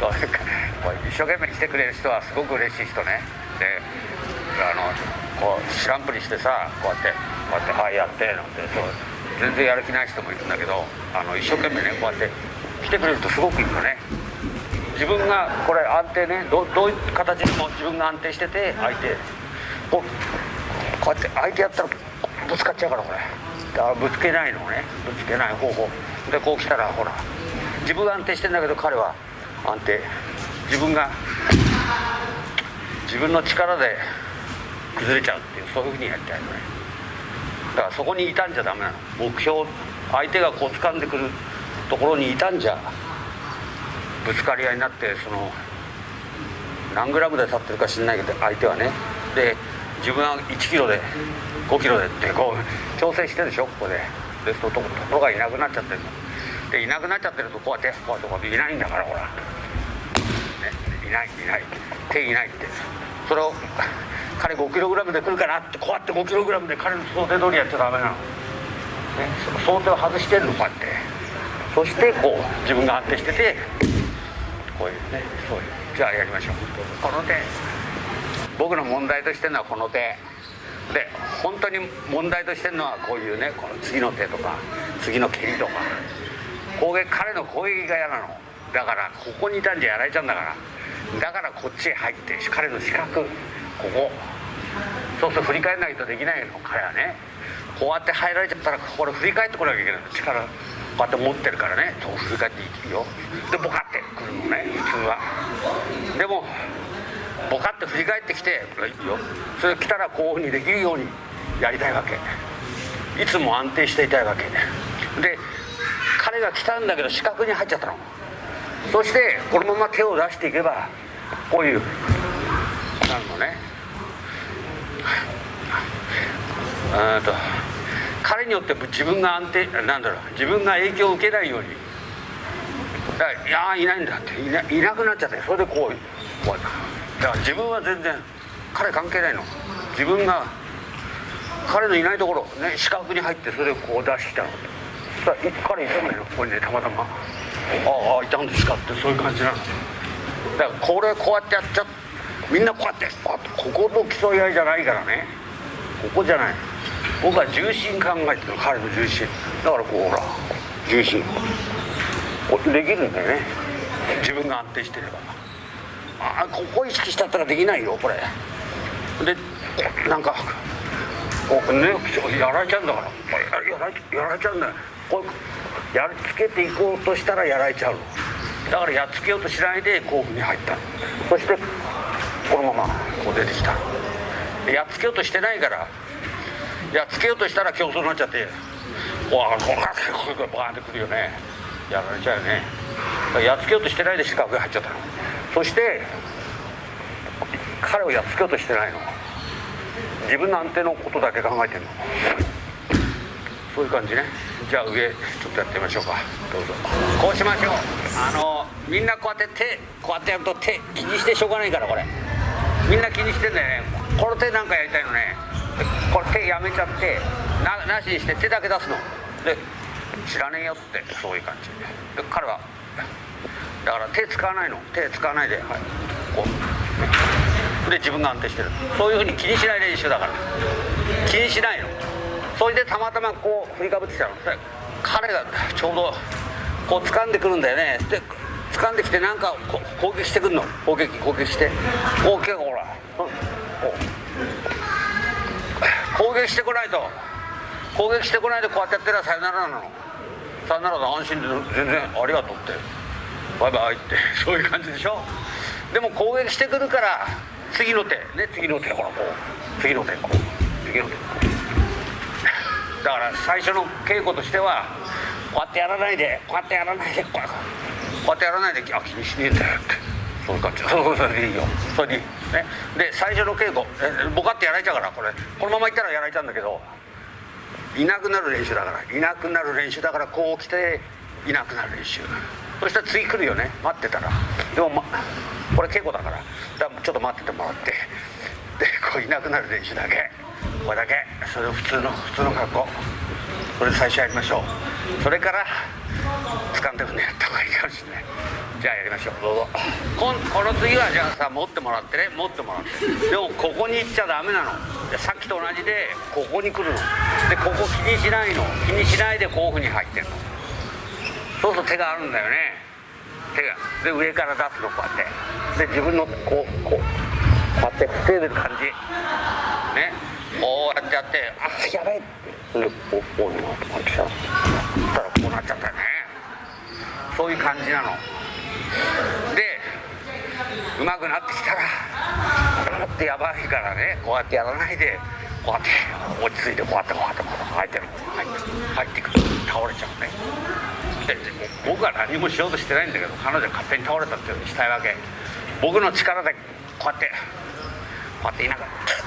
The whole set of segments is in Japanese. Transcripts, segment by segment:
こう一生懸命来てくれる人はすごく嬉しい人ね。であのこう知らんぷりしてさこうやってこうやって「はいやって」なんてそう全然やる気ない人もいるんだけどあの一生懸命ねこうやって来てくれるとすごくいいよね。自分がこれ安定ねどどういう形でも自分が安定してて相手こうこうやって相手やったらぶつかっちゃうからこれ。だからぶつけないのねぶつけない方法。でこう来たらほら自分が安定してんだけど彼は安定。自分が自分の力で崩れちゃうっていうそういうふうにやりたいのね。だからそこにいたんじゃダメなの。目標相手がこう掴んでくるところにいたんじゃぶつかり合いになってその何グラムで立ってるか知んないけど相手はね。で自分は1キロで5キロでってこう調整してるでしょここで。でとところがいなくなっちゃってるの。でいなくなっちゃってるとこうやってこうやってこうやっていないんだからほら、ね、いないいない。手いないって。それを 彼5キログラムで来るかなってこうやって5キログラムで彼の想定通りやっちゃダメなの、ね、想定を外してるのこうやって。そしてこう自分が安定しててこういうねそういう。じゃあやりましょう。この手。僕の問題としてるのはこの手。で本当に問題としてるのはこういうねこの次の手とか次の蹴りとか。攻撃彼の攻撃が嫌なの。だからここにいたんじゃやられちゃうんだから。だからこっちへ入って彼の視覚ここ。そうすると振り返らないとできないの。彼はね。こうやって入られちゃったらこれ振り返ってこなきゃいけない力。こうやって持ってるからね。そう振り返っていいよ。でボカってくるのね。普通は。でもボカって振り返ってきていいよ。それ来たらこういうふうにできるようにやりたいわけ。いつも安定していたいわけ。でが来たんだけど四角に入っちゃったの。そしてこのまま手を出していけばこういうなるのね。うんと彼によって自分が安定なんだろう自分が影響を受けないように。いやいないんだっていないなくなっちゃってそれでこうこうだから自分は全然彼関係ないの。自分が彼のいないところね四角に入ってそれでこう出してきたの。そしたら彼いたのよここにねたまたま「ああいたんですか」ってそういう感じなの。だからこれこうやってやっちゃみんなこうやってこうここと競い合いじゃないからね。ここじゃない。僕は重心考えてる彼の重心。だからこうほら重心。できるんだよね。自分が安定してれば。あここ意識したったらできないよこれ。でなんかこうねやられちゃうんだから。やらやられちゃうんだよこうやっつけていこうとしたらやられちゃうだからやっつけようとしないで甲府に入ったそしてこのままこう出てきた。やっつけようとしてないからやっつけようとしたら競争になっちゃってわあこうやってこうバーンってくるよね。やられちゃうよね。やっつけようとしてないで四角が入っちゃったそして彼をやっつけようとしてないの。自分の安定のことだけ考えてるの。そういう感じね。じゃあ上ちょっとやってみましょうか。どうぞ。こうしましょう。あのみんなこうやって手こうやってやると手気にしてしょうがないからこれ。みんな気にしてんだよね。この手なんかやりたいのね。これ手やめちゃってななしにして手だけ出すの。で知らねえよってそういう感じ。で彼はだから手使わないの。手使わないで、はい、こう。で自分が安定してる。そういうふうに気にしない練習だから。気にしないの。それでたまたまこう振りかぶってきたの。彼がちょうどこう掴んでくるんだよね。で掴んできてなんか攻撃してくるの。攻撃攻撃して。こう結構ほら、うん、攻撃してこないと。攻撃してこないでこうやってやってりゃさよならなの。さよならで安心で全然ありがとうって。バイバイって。そういう感じでしょ。でも攻撃してくるから次の手。ね次の手。ほらこう。次の手こう。次の手こう。だから最初の稽古としてはこうやってやらないでこうやってやらないでこうやってやらないであ気にしねえんだよって。そういう感じ。そうそれいいよ。それでね。で最初の稽古ボカってやられちゃうからこれ。このままいったらやられちゃうんだけどいなくなる練習だから。いなくなる練習だからこう来ていなくなる練習。そしたら次来るよね。待ってたら。でも、ま、これ稽古だから。だからちょっと待っててもらって。でこういなくなる練習だけ。こだけ。それを普通の普通の格好。それ最初やりましょう。それから掴んでくんでやった方がいいかもしれない。じゃあやりましょう。どうぞ。ここの次はじゃあさ持ってもらってね。持ってもらって。でもここに行っちゃダメなの。さっきと同じでここに来るの。でここ気にしないの。気にしないでこういうふうに入ってんの。そうすると手があるんだよね。手が。で上から出すのこうやって。で自分のこうこうこうやって防いでる感じ。ね。こうやってやってあやべえでおおいなって。さそしたらこうなっちゃったよねそういう感じなのでうまくなってきたらだってやばいからねこうやってやらないでこうやって落ち着いてこうやってこうやってこうやって入ってる入って入ってくと倒れちゃうねで僕は何もしようとしてないんだけど彼女は勝手に倒れたっていうふうにしたいわけ僕の力でこうやってこうやっていながら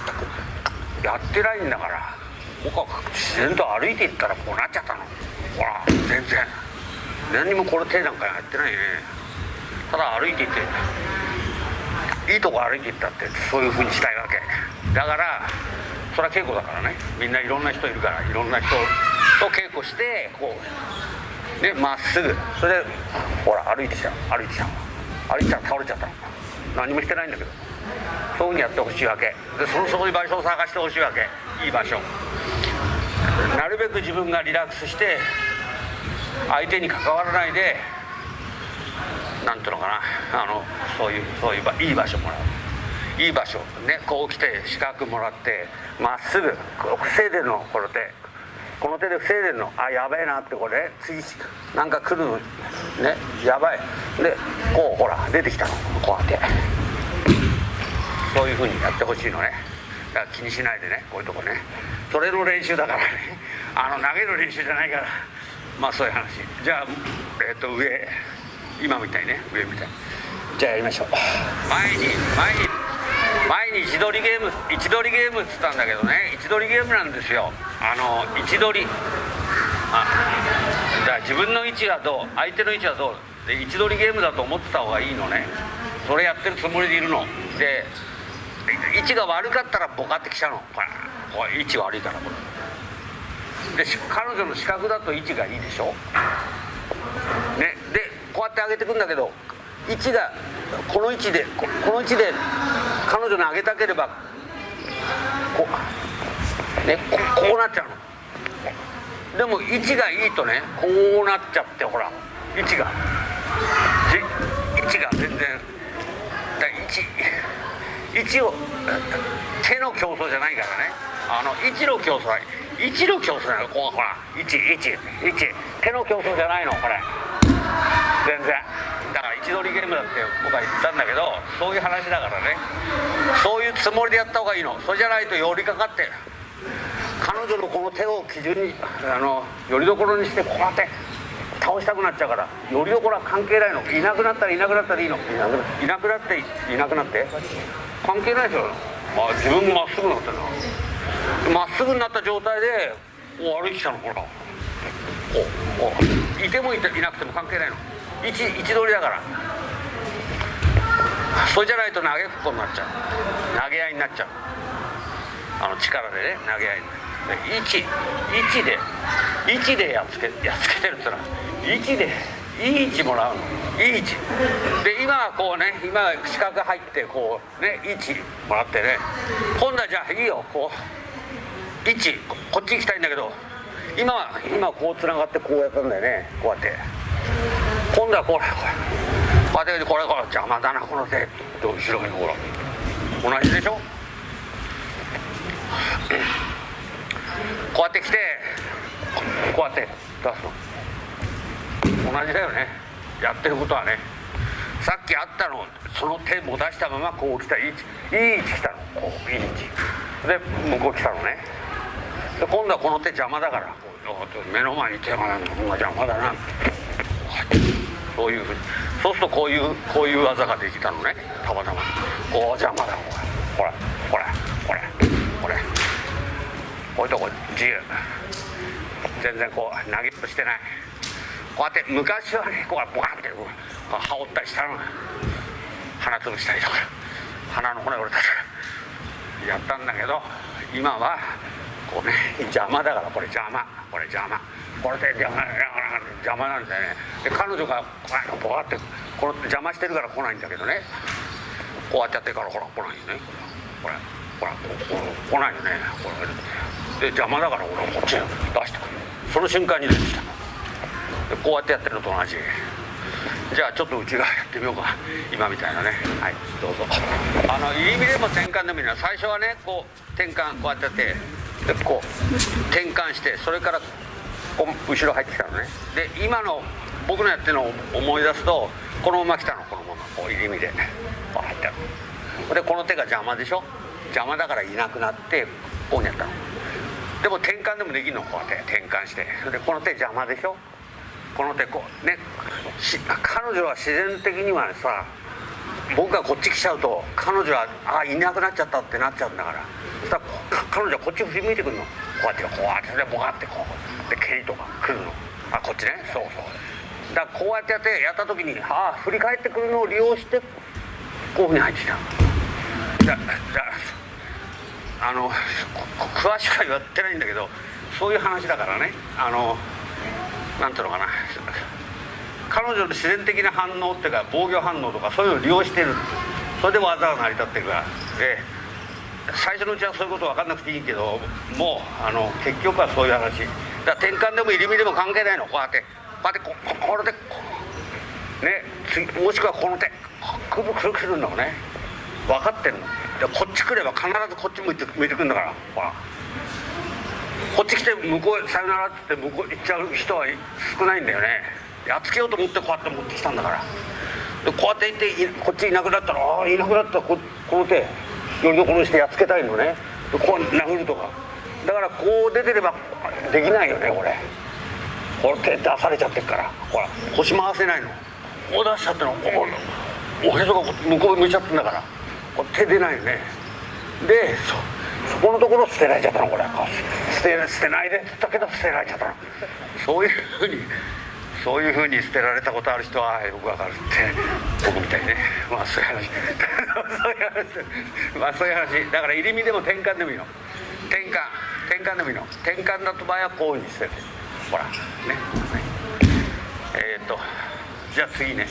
やってないんだから僕は自然と歩いていったらこうなっちゃったの。ほら全然。何にもこれ手なんかやってないね。ただ歩いていっていいとこ歩いていったってそういうふうにしたいわけ。だからそれは稽古だからね。みんないろんな人いるからいろんな人と稽古してこうでまっすぐ。それでほら歩いてきちゃう歩いてきちゃう歩いてたら倒れちゃった何もしてないんだけど。そういうふうにやってほしいわけ。でそのそういう場所を探してほしいわけ。いい場所。なるべく自分がリラックスして相手に関わらないでなんていうのかな。あのそういうそういういい場所もらう。いい場所ね。こう来て資格もらってまっすぐ防いでるのこの手この手で防いでるのあやべえなってこれ次なんか来るのねやばい。でこうほら出てきたの。こうやって。そういうふうにやってほしいのね。だから気にしないでねこういうとこね。それの練習だからね。あの投げる練習じゃないから。まあそういう話。じゃあえっ、と上。今みたいね。上みたい。じゃあやりましょう。前に前に前に位置取りゲーム。位置取りゲームっつったんだけどね。位置取りゲームなんですよ。あの位置取り。あだから自分の位置がどう？相手の位置はどう？で位置取りゲームだと思ってた方がいいのね。それやってるつもりでいるの。で位置が悪かったらボカってきちゃうの。ほらこれ位置悪いからこれ。で彼女の視覚だと位置がいいでしょ。ね。でこうやって上げてくんだけど位置がこの位置でこの位置で彼女に上げたければこうねここうなっちゃうの。でも位置がいいとねこうなっちゃってほら位置が。位置が全然だ位置位置を手の競争じゃないからね。あの位置の競争。位置の競争なのこほら。位置位置位置手の競争じゃないのこれ。全然。だから位置取りゲームだって僕は言ったんだけどそういう話だからね。そういうつもりでやった方がいいの。それじゃないと寄りかかって彼女のこの手を基準にあのよりどころにしてこうやって倒したくなっちゃうから。よりどころは関係ないの。いなくなったらいなくなったらいいの。いなくないなくなっていなくなって。関係ないでしょ。あ自分もまっすぐになってるな。まっすぐになった状態でこう歩いてきたのほらこうこう。いてもいていなくても関係ないの。位置位置取りだから。それじゃないと投げっこになっちゃう。投げ合いになっちゃう。あの力でね投げ合いに。で位置位置で位置でやっつけやっつけてるってのは位置でいい位置もらうの。いい位置で今はこうね今は四角入ってこうね位置もらってね。今度はじゃあいいよこう。位置こっち行きたいんだけど。今は今こうつながってこうやったんだよねこうやって。今度はこれこれ。こうやってこれこれ邪魔だなこの手。と後ろにほら。同じでしょ。こうやって来て。こうやって出すの。同じだよね。やってることはね。さっきあったのその手も出したままこう来た。いい位置いい位置来たの。こういい位置。で向こう来たのね。で今度はこの手邪魔だから。目の前に手がないのが邪魔だなそういうふうに。そうするとこういうこういう技ができたのね。たまたま。こう邪魔だ。ほらほらほらほら。こういうとこ自由。全然こう投げっぷしてない。こうやって昔はねこうボカンってこう羽織ったりしたの。鼻つぶしたりとか。鼻の骨折れたりとかやったんだけど今はこうね邪魔だからこれ邪魔。これ邪魔。これで邪魔邪魔なんだよね。で彼女がこうボカってこの邪魔してるから来ないんだけどね。こうやってやってからほら来ないよね。これ。ほら来ないよね。これ。で邪魔だから俺こっち出してくる。その瞬間に出てきた。こうやってやってるのと同じ。じゃあちょっと内側やってみようか。今みたいなね。はいどうぞ。あの入り身でも転換でもいいの最初はねこう転換こうやってやって。でこう転換してそれからこう後ろ入ってきたのね。で今の僕のやってるのを思い出すとこのまま来たのこのまま。こう入り身で。こう入ったの。でこの手が邪魔でしょ？邪魔だからいなくなってこうにやったの。でも転換でもできるのこうやって転換して。でこの手邪魔でしょ？この手こうね。彼女は自然的にはさ僕がこっち来ちゃうと彼女はあいなくなっちゃったってなっちゃうんだから。そしたら彼女はこっち振り向いてくるの。こうやってこうやってでボカってこう。で蹴りとか来るの。あこっちね。そうそう。だからこうやってやってやった時にああ振り返ってくるのを利用してこういうふうに入ってきた。だだあの詳しくは言ってないんだけどそういう話だからね。あのなんていうのかな。彼女の自然的な反応っていうか防御反応とかそういうのを利用してる。それで技が成り立ってるから。で最初のうちはそういうこと分かんなくていいけどもうあの結局はそういう話。だ転換でも入り身でも関係ないの。こうやってこうやってここれでねもしくはこの手。くるくるくるのね。分かってんの。こっち来れば必ずこっち向いて向いてくるんだから。ほら。こっち来て向こうさよならって向こう行っちゃう人は少ないんだよね。やっつけようと思ってこうやって持ってきたんだから。でこうやって行ってこっちいなくなったらああいなくなった。ここの手よりどころしてやっつけたいのね。でこう殴るとか。だからこう出てればできないよねこれ。これ手出されちゃってるから。ほら腰回せないの。こう出しちゃっての。おおへそが向こう向いちゃってんだから。手出ないよね。でそこのところ捨てられちゃったのこれ。捨て捨てないで。って言ったけど捨てられちゃったの。そういうふうにそういうふうに捨てられたことある人はよくわかるって僕みたいね。まあそういう話。そういう話。まあそういう話。だから入り身でも転換でもいいの。転換。転換でもいいの。転換だと場合はこういうふうに捨てて。ほら。ね、えー、っとじゃあ次ね。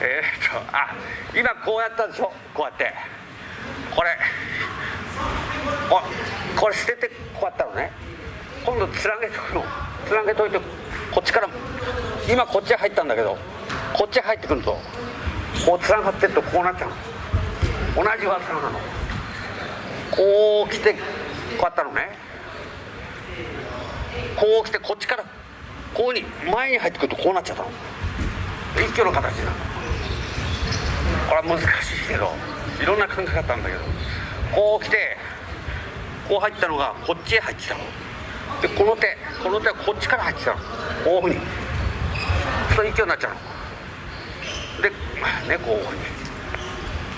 えっとあ今こうやったでしょ？こうやって。これ。あこれ捨ててこうやったのね。今度つなげとくの。つなげといてこっちから今こっち入ったんだけどこっち入ってくるとこうつながってるとこうなっちゃうの。同じ技なの。こう来てこうやったのね。こう来てこっちからこうに前に入ってくるとこうなっちゃったの。一挙の形なの。これは難しいけどいろんな考え方なんだけどこう来てこう入ったのがこっちへ入ってきたの。でこの手この手はこっちから入ってきたの。こういうふうに。そういう勢いになっちゃうの。でねこういうふうに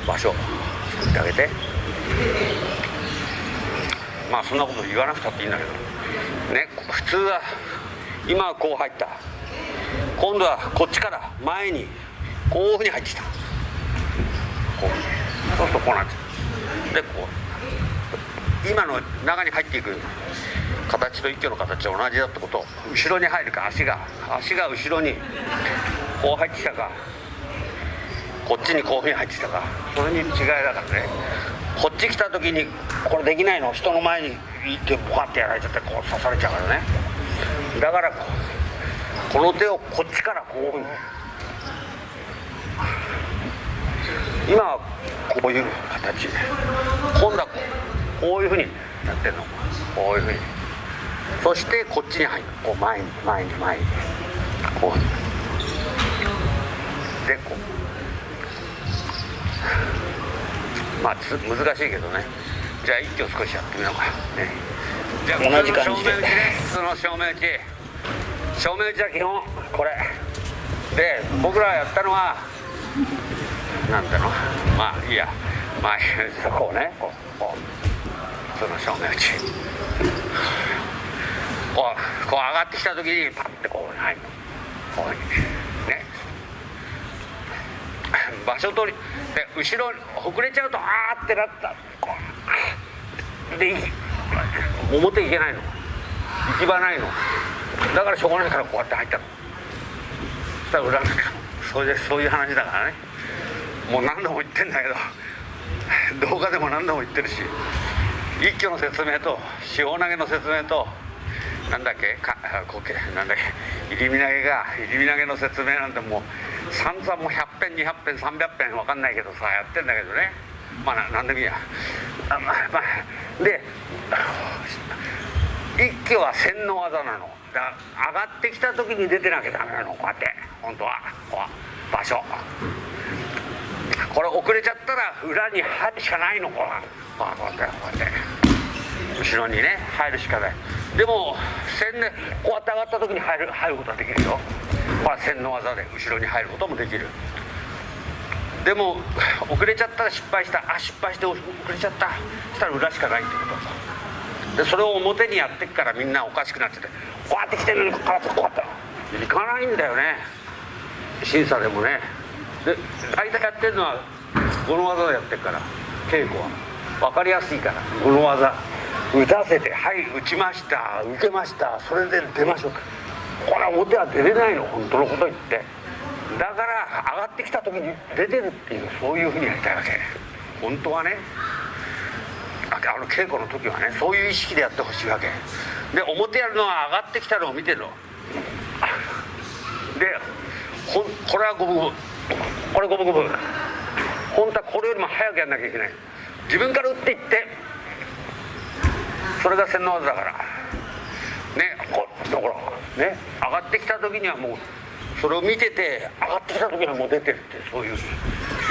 場所を作ってあげて。まあそんなこと言わなくたっていいんだけど。ね普通は今はこう入った。今度はこっちから前にこういうふうに入ってきた。こうそうするとこうなっちゃうでこう今の中に入っていく形と一挙の形は同じだってこと。後ろに入るか足が足が後ろにこう入ってきたか。こっちにこういうふうに入ってきたか。それに違いだからね。こっち来た時にこれできないの。人の前に行ってボカってやられちゃってこう刺されちゃうからね。だからこの手をこっちからこう。いうふうに今はこういう形今度はこういうふうにやってんの。こういうふうに。そしてこっちに入る。こう前に前に前に。こう。でこう。まあつ難しいけどね。じゃあ一挙少しやってみようか。ね。じゃあ同じ感じで正面打ちねその正面打ち正面打ちは基本これ。で僕らやったのはなんていうまあいいや。まあこうね。こうこうその正面打ち。こうこう上がってきた時にパッてこう入るこうね。場所取りで後ろほくれちゃうとあーってなった。こうで表行けないの。行き場ないの。だからしょうがないからこうやって入ったの。そしたら裏なんかそういうそういう話だからね。もう何度も言ってんだけど動画でも何度も言ってるし一挙の説明と塩投げの説明となんだっけかこけなんだっけ入り身投げが入り身投げの説明なんてもう散々もう100遍200遍300遍分かんないけどさやってんだけどね。まあななんでもいいや。あまあまあで一挙は洗脳技なの。だ上がってきた時に出てなきゃダメなの。こうやって本当は。こう場所。これ遅れちゃったら裏に入るしかないのこうこうやってこうやって後ろにね入るしかない。でも洗ねこうやって上がった時に入る入ることはできるよ。これ洗脳技で後ろに入ることもできる。でも遅れちゃったら失敗した。あ失敗して遅れちゃった。したら裏しかないってこと。でそれを表にやってっからみんなおかしくなっててこうやって来てるのにこうやってこうやって。いかないんだよね。審査でもね。で大体やってるのはこの技でやってるから稽古は。分かりやすいから。この技打たせてはい打ちました受けましたそれで出ましょう。これは表は出れないの本当のこと言って。だから上がってきた時に出てるっていうそういうふうにやりたいわけ。本当はね。あの稽古の時はねそういう意識でやってほしいわけ。で表やるのは上がってきたのを見てるの。でほこれは五分五分これ五分五分。本当はこれよりも早くやんなきゃいけない。自分から打っていって。それが洗脳技だから。ねこだからね上がってきた時にはもうそれを見てて上がってきた時にはもう出てるってそういうや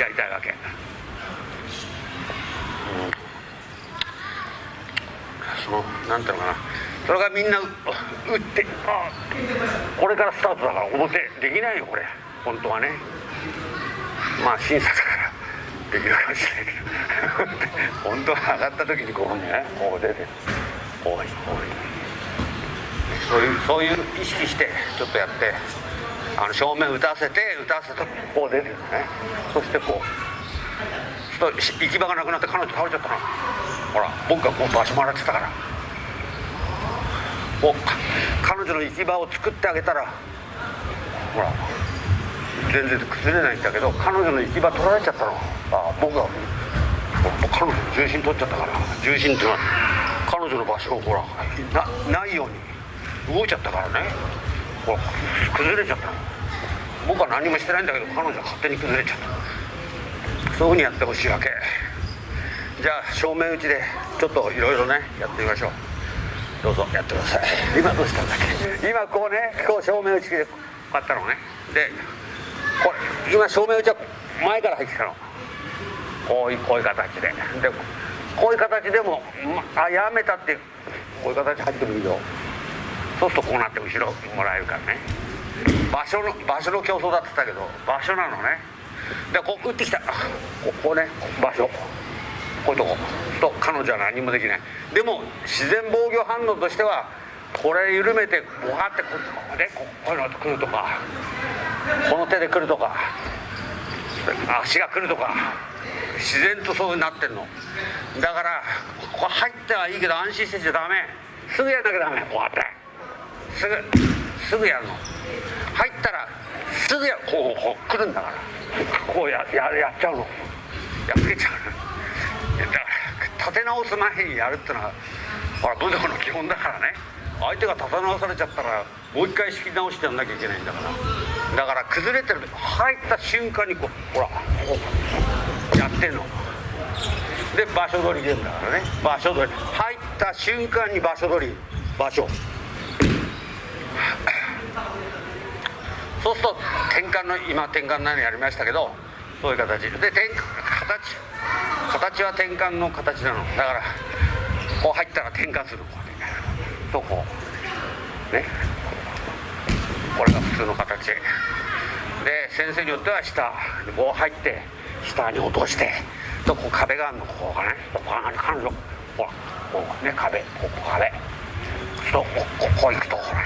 りたいわけ、うん、そのなんていうのかな。それがみんな打ってあこれからスタートだから表できないよこれ。本当はね。まあ審査だからできるかもしれないけど本当は上がった時にこうねこう出てこうこうそういうそういう意識してちょっとやってあの正面打たせて打たせてこう出てるねそしてこうと行き場がなくなって彼女倒れちゃったなほら僕がこう場所もらってたからこう彼女の行き場を作ってあげたらほら全然崩れないんだけど彼女の行き場取られちゃったの。あ僕が彼女の重心取っちゃったから。重心っていうのは彼女の場所をほらなないように。動いちゃったからね。ほら崩れちゃったの。僕は何もしてないんだけど彼女は勝手に崩れちゃった。そういうふうにやってほしいわけ。じゃあ正面打ちでちょっといろいろねやってみましょう。どうぞ。やってください。今どうしたんだっけ？今こうねこう正面打ちでこうやったのね。でこれ今正面打ちは前から入ってきたの。こういうこういう形で。でこういう形でも、まあやめたってこういう形入ってくるよ。そうするとこうなって後ろもらえるからね。場所の場所の競争だって言ったけど場所なのね。でこう打ってきた。ここね場所。こういうとこ。と彼女は何もできない。でも自然防御反応としてはこれ緩めてボワってこうでこういうの来るとかこの手で来るとか足が来るとか自然とそうなってんの。だからここ入ってはいいけど安心してちゃダメ。すぐやんなきゃダメ。こうやって。すぐすぐやるの。入ったらすぐやこうこう来るんだから。こうやややっちゃうの。やっつけちゃうだから立て直す前にやるってのはほら武道の基本だからね。相手が立て直されちゃったらもう一回仕切り直してやんなきゃいけないんだから。だから崩れてる入った瞬間にこうほらこうやってんの。で場所取りゲームだからね。場所取り。入った瞬間に場所取り。場所。そうすると転換の今転換なのやりましたけどそういう形。で転換形。形は転換の形なの。だからこう入ったら転換する。とこうね。これが普通の形。で先生によっては下こう入って下に落としてとこう壁があるの。ここがねここが彼女ほらこうね壁。ここ壁。とこここう行くとほら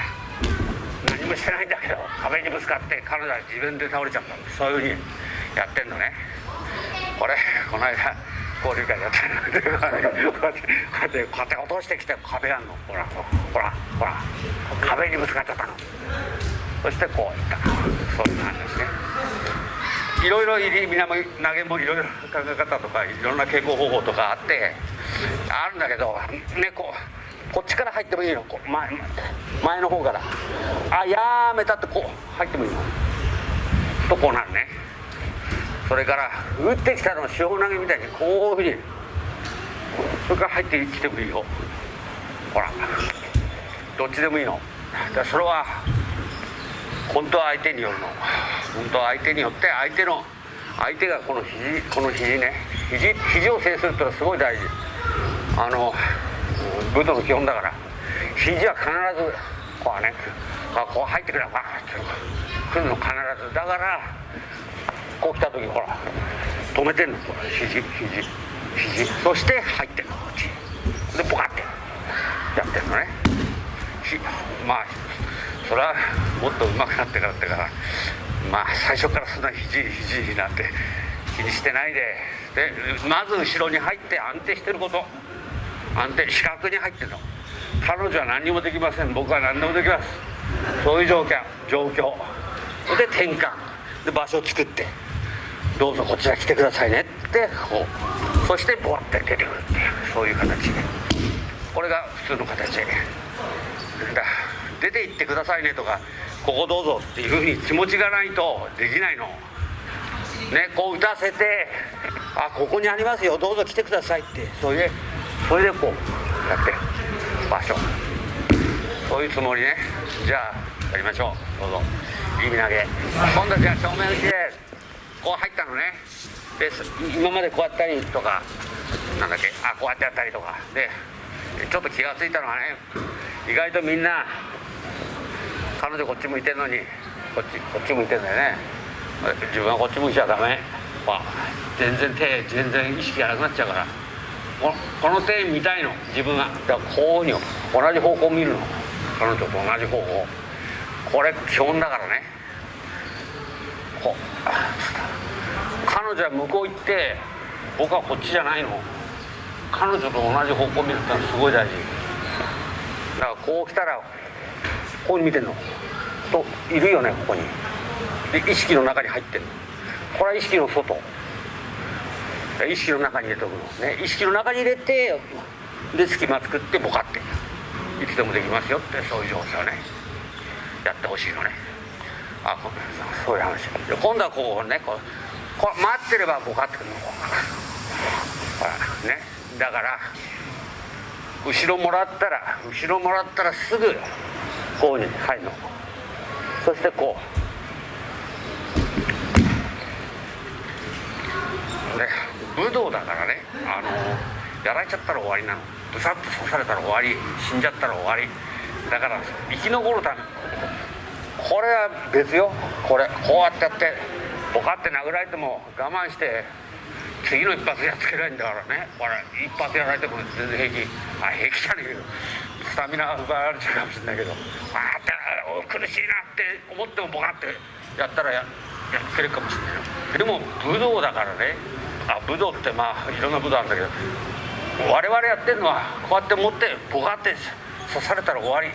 何もしてないんだけど壁にぶつかって彼女は自分で倒れちゃった。そういうふうにやってんのね。これこの間交流会やってる。こうやってこうやってこうやって落としてきて壁あんのほらほらほら壁にぶつかっちゃったのそしてこういったそういう感じですねいろいろ入り南投げもいろいろ考え方とかいろんな稽古方法とかあってあるんだけどねこうこっちから入ってもいいのこう前前の方からあやめたってこう入ってもいいのとこうなるねそれから打ってきたのを塩投げみたいにこういうふうにそれから入ってきてもいいよ。ほら。どっちでもいいの。だそれは本当は相手によるの。本当は相手によって相手の相手がこの肘この肘ね。肘肘を制するってのはすごい大事。あの武道の基本だから。肘は必ずこうねこう入ってくれば来るの必ず。だからこう来た時ほら止めてんの。肘肘肘。そして入ってんの。こっち。でポカって。やってんのね。まあそれはもっと上手くなってからってから。まあ最初からそんな肘肘なんて気にしてないで。でまず後ろに入って安定してること。安定視覚に入ってるの。彼女は何にもできません。僕は何でもできます。そういう状況。状況で転換。で場所を作って。どうぞこちら来てくださいねってこうそしてボワって出てくるっていうそういう形で。これが普通の形だ出て行ってくださいねとかここどうぞっていうふうに気持ちがないとできないの。ねこう打たせてあここにありますよどうぞ来てくださいって。それでそれでこうやって場所。そういうつもりね。じゃあやりましょう。どうぞ。いい投げ。今度じゃあ正面打ちです。こう入ったのね。で今までこうやったりとかなんだっけ？あこうやってやったりとか。でちょっと気が付いたのはね意外とみんな彼女こっち向いてるのにこっちこっち向いてんだよね。自分はこっち向いちゃダメ、まあ、全然手全然意識がなくなっちゃうから。このこの手見たいの。自分はだからこういう同じ方向見るの。彼女と同じ方向。これ基本だからね。彼女は向こう行って僕はこっちじゃないの彼女と同じ方向見るってのはすごい大事だからこう来たらここに見てんのといるよねここに。で意識の中に入ってるこれは意識の外意識の中に入れておくのね意識の中に入れてで隙間作ってボカっていつでもできますよってそういう状況ねやってほしいのね。あそういう話。今度はこうねこうこう待ってればボカってくるの。ほらね。だから後ろもらったら後ろもらったらすぐこうに入るの。そしてこう。ね武道だからね。あのやられちゃったら終わりなの。ブサッと刺されたら終わり死んじゃったら終わり。だから生き残るため。これは別よ。これこうやってやってボカって殴られても我慢して次の一発やっつけないんだからね。これ一発やられても全然平気。あ平気じゃねえけどスタミナ奪われちゃうかもしれないけど。あって苦しいなって思ってもボカってやったらややっつけるかもしれないよ。でも武道だからね。あ武道ってまあいろんな武道あるんだけど。我々やってるのはこうやって持ってボカって刺されたら終わり。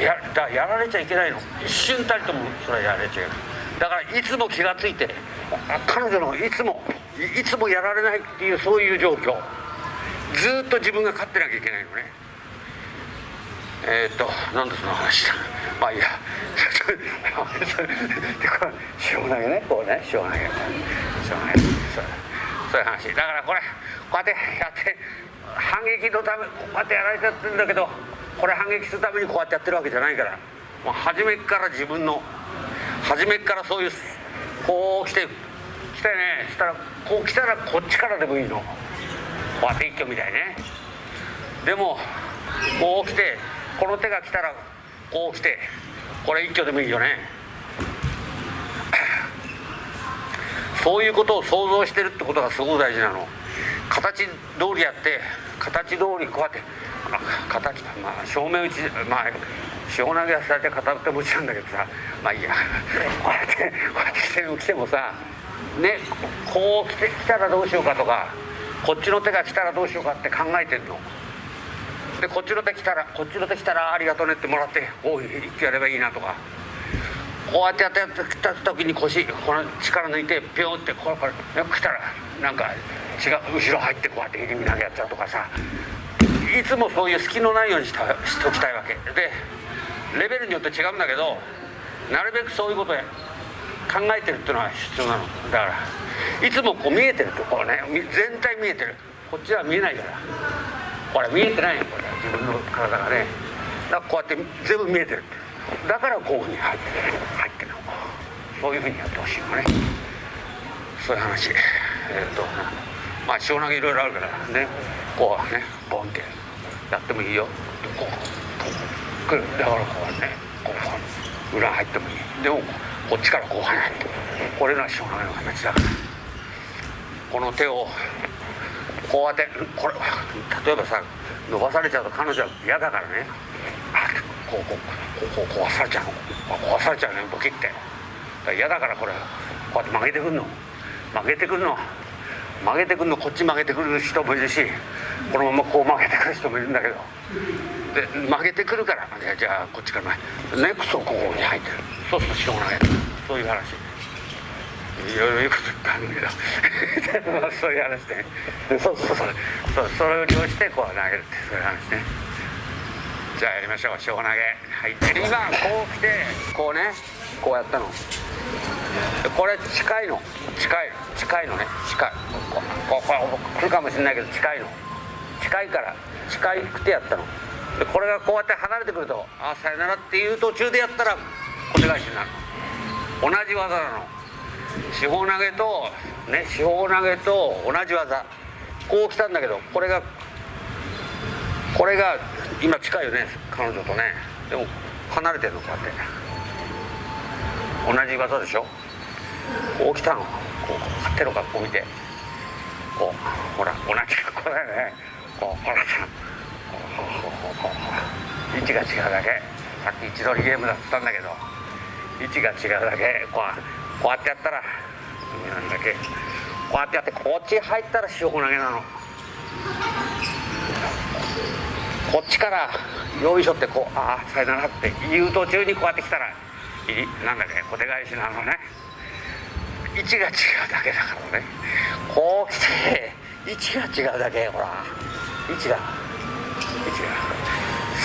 やだやられちゃいけないの。一瞬たりともそれはやられちゃいけないだからいつも気が付いて彼女のいつもいつもやられないっていうそういう状況。ずっと自分が勝ってなきゃいけないのね。えー、っとなんでその話だ。まあいいや塩投げねこうね塩投げ塩投げそうがないそういう話だからこれこうやってやって反撃のためこうやってやられちゃってるんだけどこれ反撃するためにこうやってやってるわけじゃないから。もう初めから自分の。初めからそういうこう来て来てね。したらこう来たらこっちからでもいいの。こうやって一挙みたいね。でもこう来てこの手が来たらこう来てこれ一挙でもいいよね。そういうことを想像してるってことがすごく大事なの。形通りやって形通りこうやってあ形まあ正面打ちまあ塩投げはされて片手持ちなんだけどさまあいいや。こうやってこうやって来て来てもさねこう来て来たらどうしようかとかこっちの手が来たらどうしようかって考えてんの。でこっちの手来たらこっちの手来たらありがとうねってもらっておい一気やればいいなとか。こうやってやってやってきた時に腰この力抜いてピョンってこれこれ来たらなんか違う後ろ入ってこうやって入り投げやっちゃうとかさ。いつもそういう隙のないようにしたしときたいわけ。でレベルによって違うんだけどなるべくそういうことや考えてるっていうのは必要なの。だからいつもこう見えてると。こうね全体見えてる。こっちは見えないから。ほら見えてないよこれ。自分の体がね。だからこうやって全部見えてる。だからこういうふうに入ってる。入ってる。のそういうふうにやってほしいのね。そういう話。えっ、とまあ塩投げいろいろあるからね。こうねボンって。やってもいいよ。こう。来る。だからこうねこう裏入ってもいい。でもこっちからこう離れて。これが塩投げの話だから。この手をこうやってこれ例えばさ伸ばされちゃうと彼女は嫌だからね。こうこうこうこう壊されちゃう壊されちゃうねボキって。嫌だからこれこうやって曲げてくんの。曲げてくんの。曲げてくんのこっち曲げてくる人もいるしこのままこう曲げてくる人もいるんだけど。で曲げてくるからじゃあこっちから前ネクストここに入ってる。そうするとしょうがないそういう話。いろいろ言うこと言ったんだけど。そういう話で、ね、そうそうそうそうそれを利用してこう投げるってそういう話ね。じゃあやりましょう。塩投げはい。今こう来てこうねこうやったの。これ近いの。近いの。近いのね。近い。ここここ来るかもしれないけど近いの。近いから。近くてやったの。でこれがこうやって離れてくると「あさよなら」っていう途中でやったら小手返しになる。の同じ技なの。四方投げとね四方投げと同じ技。こう来たんだけどこれがこれが今近いよね彼女とね。でも離れてるのこうやって。同じ技でしょ？こう来たの。こう手の格好見てこうほら同じ格好だよね。こうほらさこうこうこうこう位置が違うだけ。さっき位置取りゲームだったんだけど位置が違うだけ。こうこうやってやったらなんだっけ。こうやってやってこっち入ったら塩投げなの。こっちからよいしょってこうああさよならって言う途中にこうやって来たらなんだっけ小手返しなのね。位置が違うだけだからね。こう来て位置が違うだけほら。位置が位置が。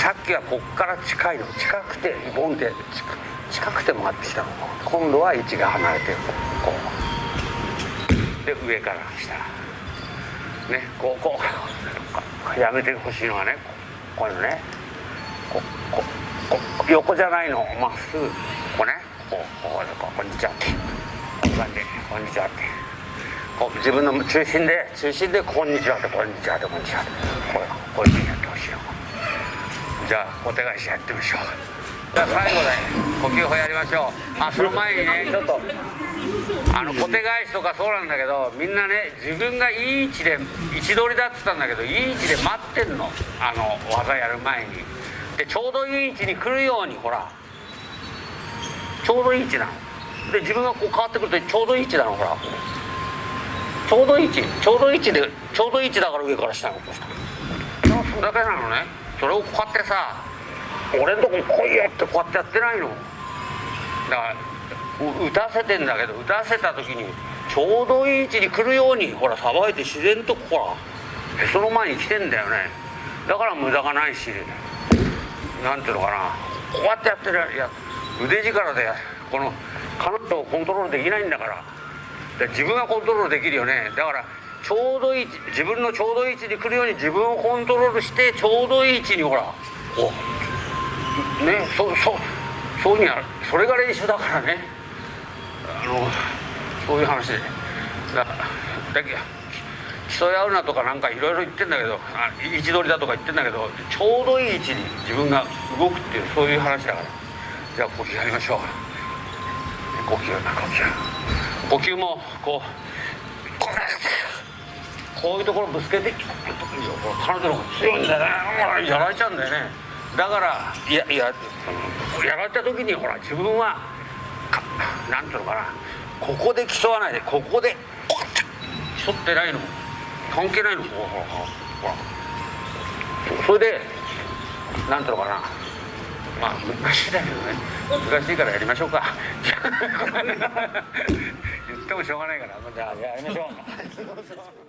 さっきはこっから近いの。近くてボンって近くて回ってきたの。今度は位置が離れてこうで上から下。ねこうこうやめてほしいのはねこういうのねこここ横じゃないの。まっすぐ。こうね。こうこうこうこんにちはってこういう感じこんにちはって。こう自分の中心で中心でこんにちはってこんにちはってこんにちはって。こうこういうふうにやってほしいよ。じゃあお手返しやってみましょう。じゃあ最後で呼吸法やりましょう。あその前にねちょっと。あの小手返しとかそうなんだけどみんなね自分がいい位置で位置取りだっつったんだけどいい位置で待ってんの。あの技やる前に。でちょうどいい位置に来るようにほら。ちょうどいい位置なの。で自分がこう変わってくるとちょうどいい位置なほら。ちょうどいい位置。ちょうどいい位置でちょうどいい位置だから上から下に落とした。それだけなのね。それをこうやってさ俺んとこ来いよってこうやってやってないの。だから打たせてんだけど打たせた時にちょうどいい位置に来るようにほらさばいて自然とほらへその前に来てんだよね。だから無駄がないしなんていうのかな。こうやってやってるや腕力でこの彼女をコントロールできないんだから。自分がコントロールできるよね。だからちょうどいい自分のちょうどいい位置に来るように自分をコントロールしてちょうどいい位置にほらこうねそそそういうにはそれが練習だからね。あのそういう話で。だだけ競い合うなとかなんかいろいろ言ってんだけどあ位置取りだとか言ってんだけどちょうどいい位置に自分が動くっていうそういう話だから。じゃあ呼吸やりましょう。呼吸呼吸呼吸もこうこういうところぶつけて彼女の方が強いんだよねやられちゃうんだよねだからいやいややられた時にほら自分はなんていうのかなここで競わないでここで競ってないの関係ないのほらほらほらそれでなんとのかなまあ難しいだけどね難しいからやりましょうか。言ってもしょうがないからじゃあやりましょう。